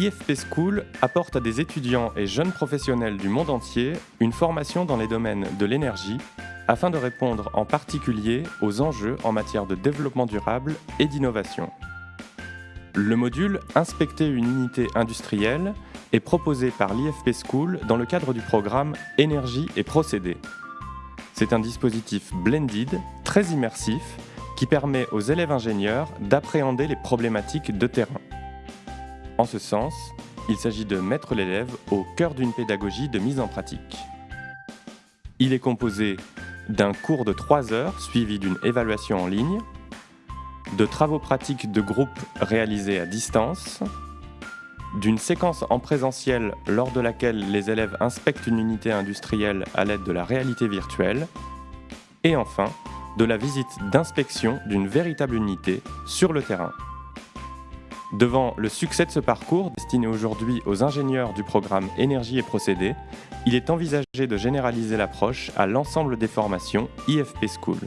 IFP School apporte à des étudiants et jeunes professionnels du monde entier une formation dans les domaines de l'énergie afin de répondre en particulier aux enjeux en matière de développement durable et d'innovation. Le module Inspecter une unité industrielle est proposé par l'IFP School dans le cadre du programme Énergie et procédés. C'est un dispositif blended, très immersif, qui permet aux élèves ingénieurs d'appréhender les problématiques de terrain. En ce sens, il s'agit de mettre l'élève au cœur d'une pédagogie de mise en pratique. Il est composé d'un cours de 3 heures suivi d'une évaluation en ligne, de travaux pratiques de groupe réalisés à distance, d'une séquence en présentiel lors de laquelle les élèves inspectent une unité industrielle à l'aide de la réalité virtuelle, et enfin de la visite d'inspection d'une véritable unité sur le terrain. Devant le succès de ce parcours, destiné aujourd'hui aux ingénieurs du programme Énergie et procédés, il est envisagé de généraliser l'approche à l'ensemble des formations IFP School.